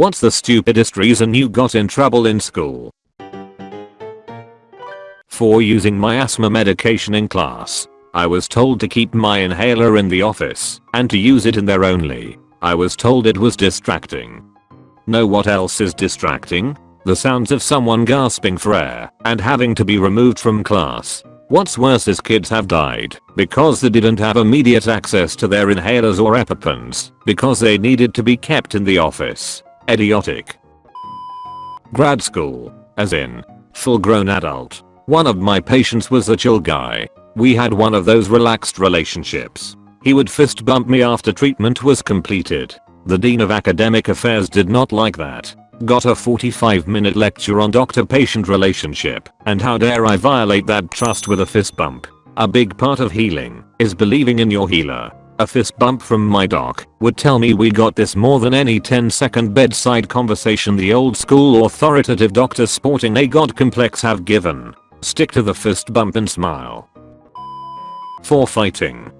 What's the stupidest reason you got in trouble in school? For using my asthma medication in class. I was told to keep my inhaler in the office and to use it in there only. I was told it was distracting. Know what else is distracting? The sounds of someone gasping for air and having to be removed from class. What's worse is kids have died because they didn't have immediate access to their inhalers or EpiPens because they needed to be kept in the office. Idiotic. Grad school. As in. Full grown adult. One of my patients was a chill guy. We had one of those relaxed relationships. He would fist bump me after treatment was completed. The Dean of Academic Affairs did not like that. Got a 45 minute lecture on doctor-patient relationship and how dare I violate that trust with a fist bump. A big part of healing is believing in your healer. A fist bump from my doc would tell me we got this more than any 10 second bedside conversation the old school authoritative doctors sporting a god complex have given. Stick to the fist bump and smile. For fighting.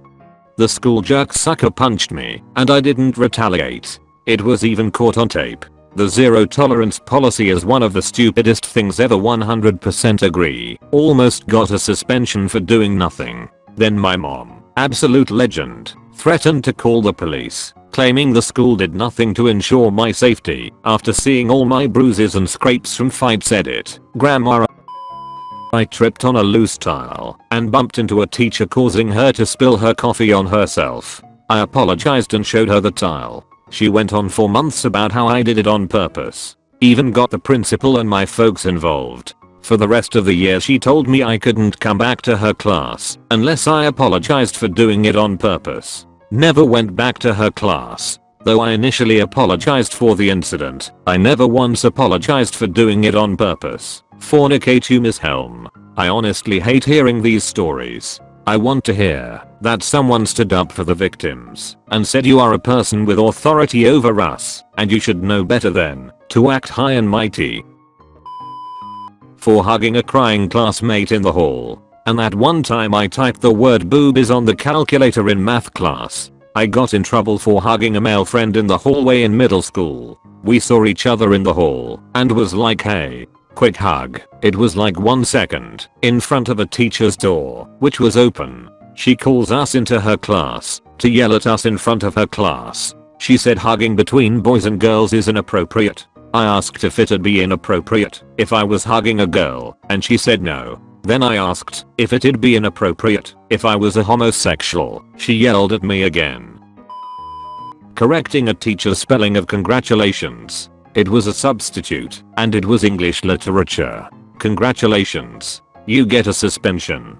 The school jerk sucker punched me and I didn't retaliate. It was even caught on tape. The zero tolerance policy is one of the stupidest things ever 100% agree. Almost got a suspension for doing nothing. Then my mom, absolute legend, threatened to call the police, claiming the school did nothing to ensure my safety after seeing all my bruises and scrapes from fights edit. Grandma I tripped on a loose tile and bumped into a teacher causing her to spill her coffee on herself. I apologized and showed her the tile. She went on for months about how I did it on purpose. Even got the principal and my folks involved. For the rest of the year she told me I couldn't come back to her class unless I apologized for doing it on purpose. Never went back to her class. Though I initially apologized for the incident, I never once apologized for doing it on purpose. Fornicate you Miss Helm. I honestly hate hearing these stories. I want to hear that someone stood up for the victims and said you are a person with authority over us and you should know better than to act high and mighty. For hugging a crying classmate in the hall. And that one time I typed the word boobies on the calculator in math class I got in trouble for hugging a male friend in the hallway in middle school. We saw each other in the hall and was like hey, quick hug. It was like one second in front of a teacher's door which was open. She calls us into her class to yell at us in front of her class. She said hugging between boys and girls is inappropriate. I asked if it'd be inappropriate if I was hugging a girl and she said no. Then I asked if it'd be inappropriate if I was a homosexual. She yelled at me again. Correcting a teacher's spelling of congratulations. It was a substitute and it was English literature. Congratulations. You get a suspension.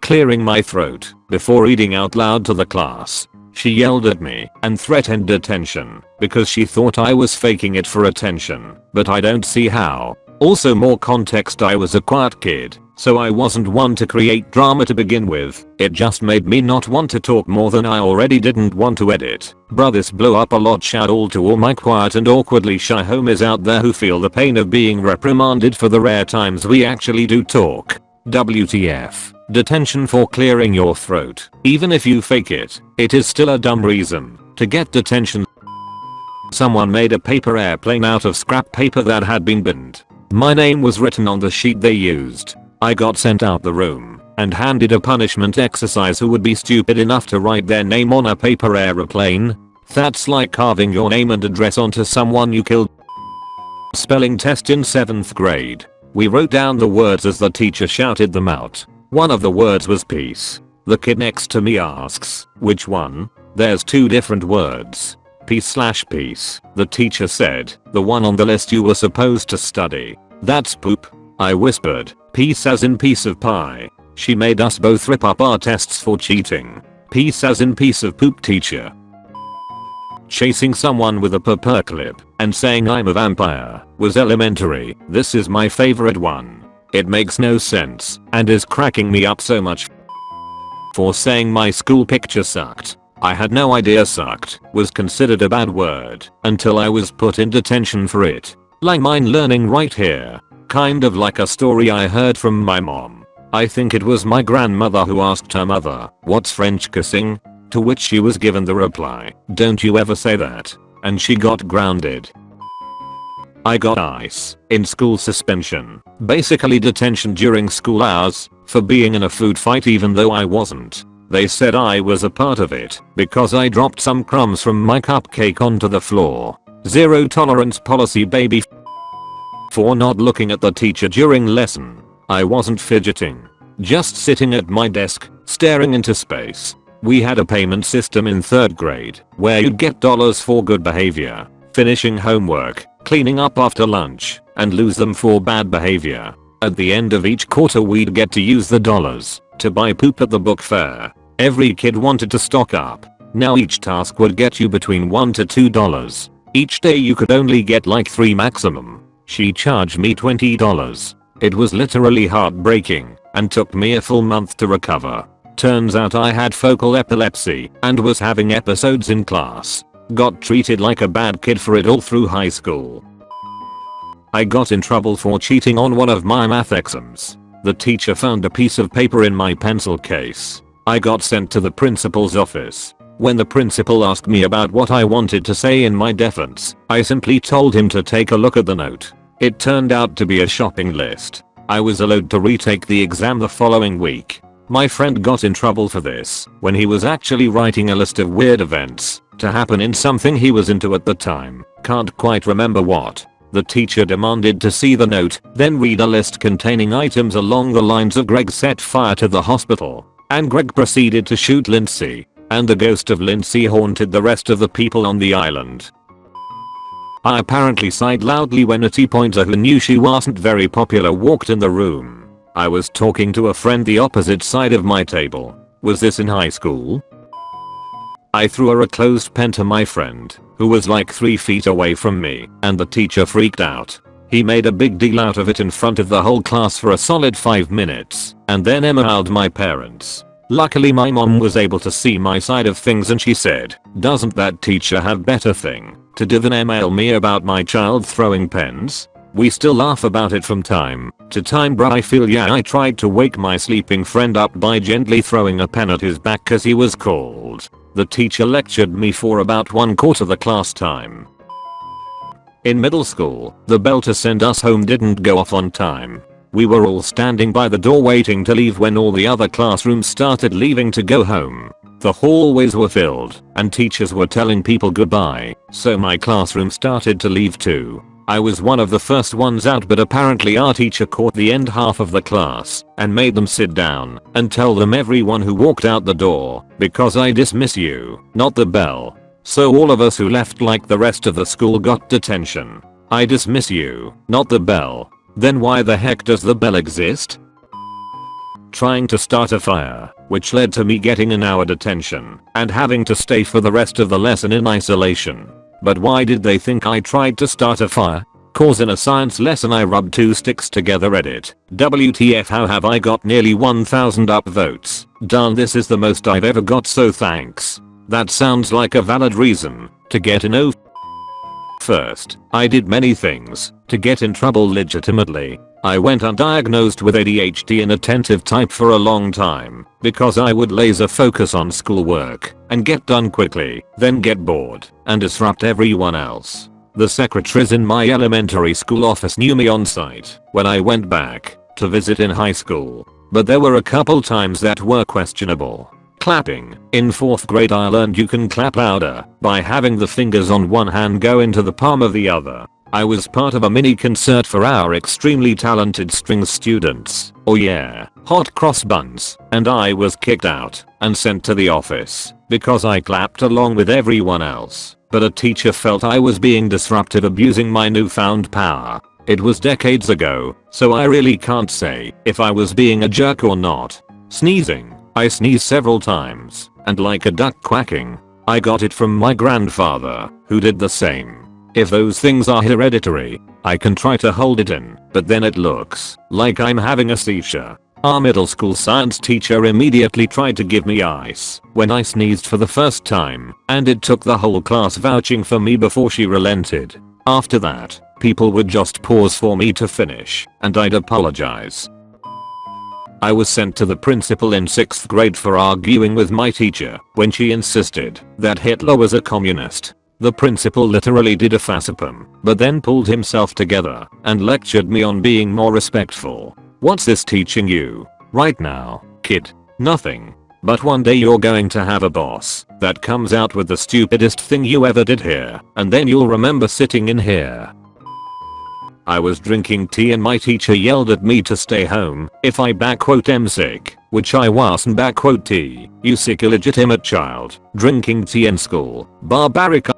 Clearing my throat before reading out loud to the class. She yelled at me and threatened detention because she thought I was faking it for attention, but I don't see how. Also more context I was a quiet kid, so I wasn't one to create drama to begin with. It just made me not want to talk more than I already didn't want to edit. Bruh this blew up a lot shout all to all my quiet and awkwardly shy homies out there who feel the pain of being reprimanded for the rare times we actually do talk. WTF. Detention for clearing your throat. Even if you fake it, it is still a dumb reason to get detention. Someone made a paper airplane out of scrap paper that had been binned. My name was written on the sheet they used. I got sent out the room and handed a punishment exercise who would be stupid enough to write their name on a paper aeroplane. That's like carving your name and address onto someone you killed. Spelling test in 7th grade. We wrote down the words as the teacher shouted them out. One of the words was peace. The kid next to me asks, which one? There's two different words. Peace slash peace. The teacher said, the one on the list you were supposed to study. That's poop. I whispered, peace as in piece of pie. She made us both rip up our tests for cheating. Peace as in piece of poop teacher. Chasing someone with a paperclip and saying I'm a vampire was elementary. This is my favorite one. It makes no sense and is cracking me up so much. For saying my school picture sucked. I had no idea sucked was considered a bad word until I was put in detention for it. Like mine learning right here. Kind of like a story I heard from my mom. I think it was my grandmother who asked her mother, what's French kissing? To which she was given the reply, don't you ever say that. and she got grounded. I got ice in school suspension, basically detention during school hours, for being in a food fight even though I wasn't. They said I was a part of it because I dropped some crumbs from my cupcake onto the floor. Zero tolerance policy baby for not looking at the teacher during lesson. I wasn't fidgeting. Just sitting at my desk, staring into space. We had a payment system in 3rd grade where you'd get dollars for good behavior, finishing homework, cleaning up after lunch, and lose them for bad behavior. At the end of each quarter we'd get to use the dollars to buy poop at the book fair. Every kid wanted to stock up. Now each task would get you between 1 to 2 dollars. Each day you could only get like 3 maximum. She charged me $20. It was literally heartbreaking and took me a full month to recover. Turns out I had focal epilepsy and was having episodes in class. Got treated like a bad kid for it all through high school. I got in trouble for cheating on one of my math exams. The teacher found a piece of paper in my pencil case. I got sent to the principal's office. When the principal asked me about what I wanted to say in my defense, I simply told him to take a look at the note. It turned out to be a shopping list. I was allowed to retake the exam the following week. My friend got in trouble for this when he was actually writing a list of weird events to happen in something he was into at the time. Can't quite remember what. The teacher demanded to see the note, then read a list containing items along the lines of Greg set fire to the hospital, and Greg proceeded to shoot Lindsay, and the ghost of Lindsay haunted the rest of the people on the island. I apparently sighed loudly when a T-pointer who knew she wasn't very popular walked in the room. I was talking to a friend the opposite side of my table. Was this in high school? I threw a closed pen to my friend, who was like 3 feet away from me, and the teacher freaked out. He made a big deal out of it in front of the whole class for a solid 5 minutes, and then emailed my parents. Luckily my mom was able to see my side of things and she said, doesn't that teacher have better thing to do than email me about my child throwing pens? We still laugh about it from time to time bruh I feel yeah I tried to wake my sleeping friend up by gently throwing a pen at his back cause he was cold. The teacher lectured me for about one quarter the class time. In middle school, the bell to send us home didn't go off on time. We were all standing by the door waiting to leave when all the other classrooms started leaving to go home. The hallways were filled, and teachers were telling people goodbye, so my classroom started to leave too. I was one of the first ones out but apparently our teacher caught the end half of the class and made them sit down and tell them everyone who walked out the door because I dismiss you, not the bell. So all of us who left like the rest of the school got detention. I dismiss you, not the bell. Then why the heck does the bell exist? Trying to start a fire, which led to me getting an hour detention and having to stay for the rest of the lesson in isolation. But why did they think I tried to start a fire? Cause in a science lesson I rubbed two sticks together edit. WTF how have I got nearly 1000 upvotes. Darn this is the most I've ever got so thanks. That sounds like a valid reason to get an O. Oh, first, I did many things to get in trouble legitimately. I went undiagnosed with ADHD inattentive type for a long time because I would laser focus on schoolwork and get done quickly, then get bored and disrupt everyone else. The secretaries in my elementary school office knew me on sight when I went back to visit in high school, but there were a couple times that were questionable. Clapping. In 4th grade I learned you can clap louder by having the fingers on one hand go into the palm of the other. I was part of a mini concert for our extremely talented string students. Oh yeah, hot cross buns. And I was kicked out and sent to the office because I clapped along with everyone else. But a teacher felt I was being disruptive abusing my newfound power. It was decades ago, so I really can't say if I was being a jerk or not. Sneezing. I sneezed several times, and like a duck quacking. I got it from my grandfather, who did the same. If those things are hereditary, I can try to hold it in, but then it looks like I'm having a seizure. Our middle school science teacher immediately tried to give me ice when I sneezed for the first time, and it took the whole class vouching for me before she relented. After that, people would just pause for me to finish, and I'd apologize. I was sent to the principal in 6th grade for arguing with my teacher when she insisted that Hitler was a communist. The principal literally did a facepalm, but then pulled himself together and lectured me on being more respectful. What's this teaching you? Right now, kid? Nothing. But one day you're going to have a boss that comes out with the stupidest thing you ever did here, and then you'll remember sitting in here. I was drinking tea and my teacher yelled at me to stay home if I backquote am sick, which I wasn't backquote tea, you sick illegitimate child, drinking tea in school, barbaric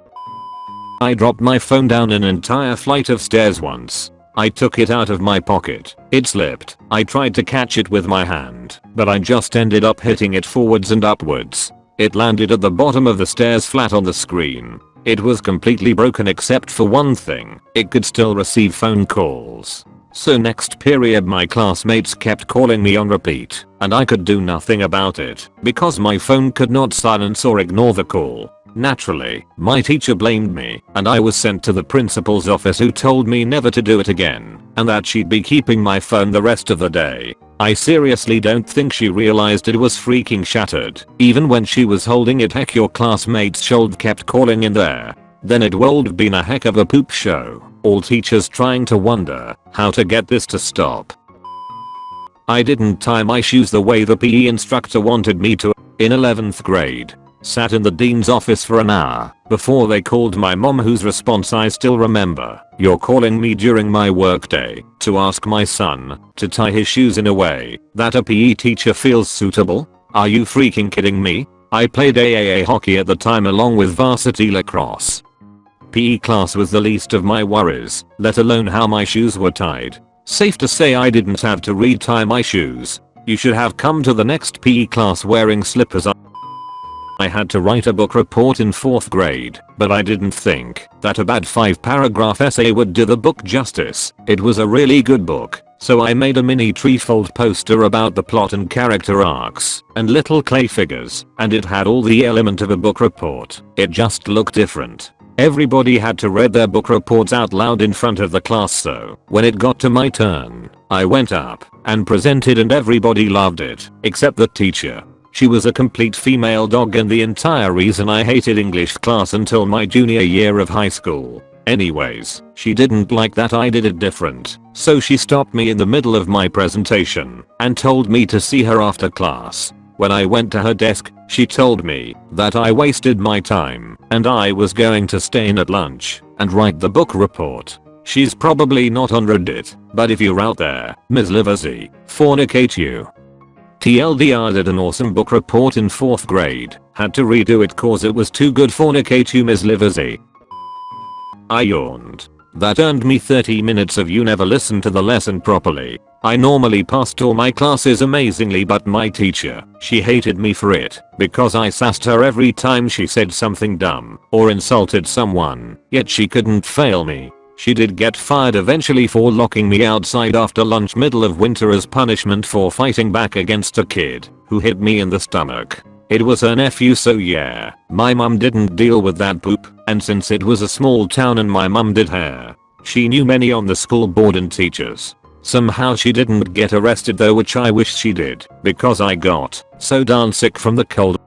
I dropped my phone down an entire flight of stairs once. I took it out of my pocket. It slipped. I tried to catch it with my hand, but I just ended up hitting it forwards and upwards. It landed at the bottom of the stairs flat on the screen. It was completely broken except for one thing. It could still receive phone calls. So next period my classmates kept calling me on repeat, and I could do nothing about it because my phone could not silence or ignore the call. Naturally, my teacher blamed me and I was sent to the principal's office who told me never to do it again and that she'd be keeping my phone the rest of the day. I seriously don't think she realized it was freaking shattered. Even when she was holding it heck your classmates should kept calling in there. Then it would have been a heck of a poop show. All teachers trying to wonder how to get this to stop. I didn't tie my shoes the way the PE instructor wanted me to in 11th grade. Sat in the dean's office for an hour before they called my mom whose response I still remember. You're calling me during my workday to ask my son to tie his shoes in a way that a PE teacher feels suitable? Are you freaking kidding me? I played AAA hockey at the time along with varsity lacrosse. PE class was the least of my worries, let alone how my shoes were tied. Safe to say I didn't have to retie my shoes. You should have come to the next PE class wearing slippers I had to write a book report in 4th grade, but I didn't think that a bad 5 paragraph essay would do the book justice. It was a really good book, so I made a mini trifold poster about the plot and character arcs, and little clay figures, and it had all the element of a book report. It just looked different. Everybody had to read their book reports out loud in front of the class so when it got to my turn, I went up and presented and everybody loved it, except the teacher. She was a complete female dog and the entire reason I hated English class until my junior year of high school. Anyways, she didn't like that I did it different, so she stopped me in the middle of my presentation and told me to see her after class. When I went to her desk, she told me that I wasted my time and I was going to stay in at lunch and write the book report. She's probably not on Reddit, but if you're out there, Ms. Livesey, fornicate you. TLDR did an awesome book report in 4th grade, had to redo it cause it was too good for Nikatu Ms. Liversy. I yawned. That earned me 30 minutes of you never listened to the lesson properly. I normally passed all my classes amazingly but my teacher, she hated me for it, because I sassed her every time she said something dumb or insulted someone, yet she couldn't fail me. She did get fired eventually for locking me outside after lunch middle of winter as punishment for fighting back against a kid who hit me in the stomach. It was her nephew so yeah, my mum didn't deal with that poop and since it was a small town and my mum did hair, she knew many on the school board and teachers. Somehow she didn't get arrested though which I wish she did because I got so darn sick from the cold.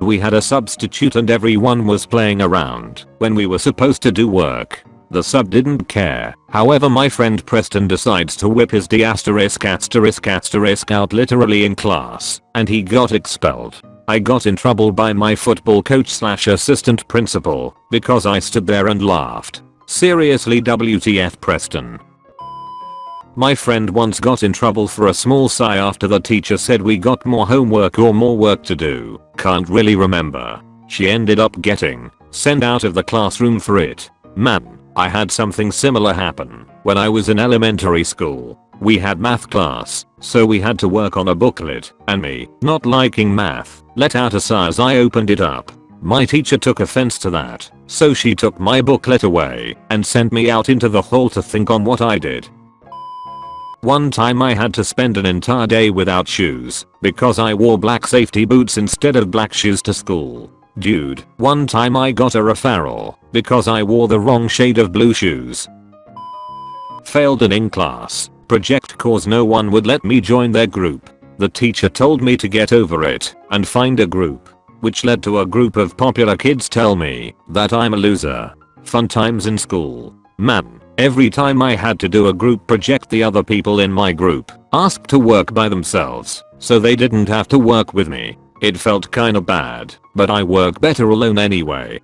We had a substitute and everyone was playing around when we were supposed to do work. The sub didn't care. However my friend Preston decides to whip his D asterisk asterisk asterisk out literally in class and he got expelled. I got in trouble by my football coach slash assistant principal because I stood there and laughed. Seriously WTF Preston. My friend once got in trouble for a small sigh after the teacher said we got more homework or more work to do. Can't really remember. She ended up getting sent out of the classroom for it. Man, I had something similar happen when I was in elementary school. We had math class, so we had to work on a booklet, and me, not liking math, let out a sigh as I opened it up. My teacher took offense to that, so she took my booklet away and sent me out into the hall to think on what I did. One time I had to spend an entire day without shoes because I wore black safety boots instead of black shoes to school. Dude, one time I got a referral because I wore the wrong shade of blue shoes. Failed an in class project cause no one would let me join their group. The teacher told me to get over it and find a group, which led to a group of popular kids tell me that I'm a loser. Fun times in school. Man, every time I had to do a group project the other people in my group asked to work by themselves so they didn't have to work with me. It felt kinda bad, but I work better alone anyway.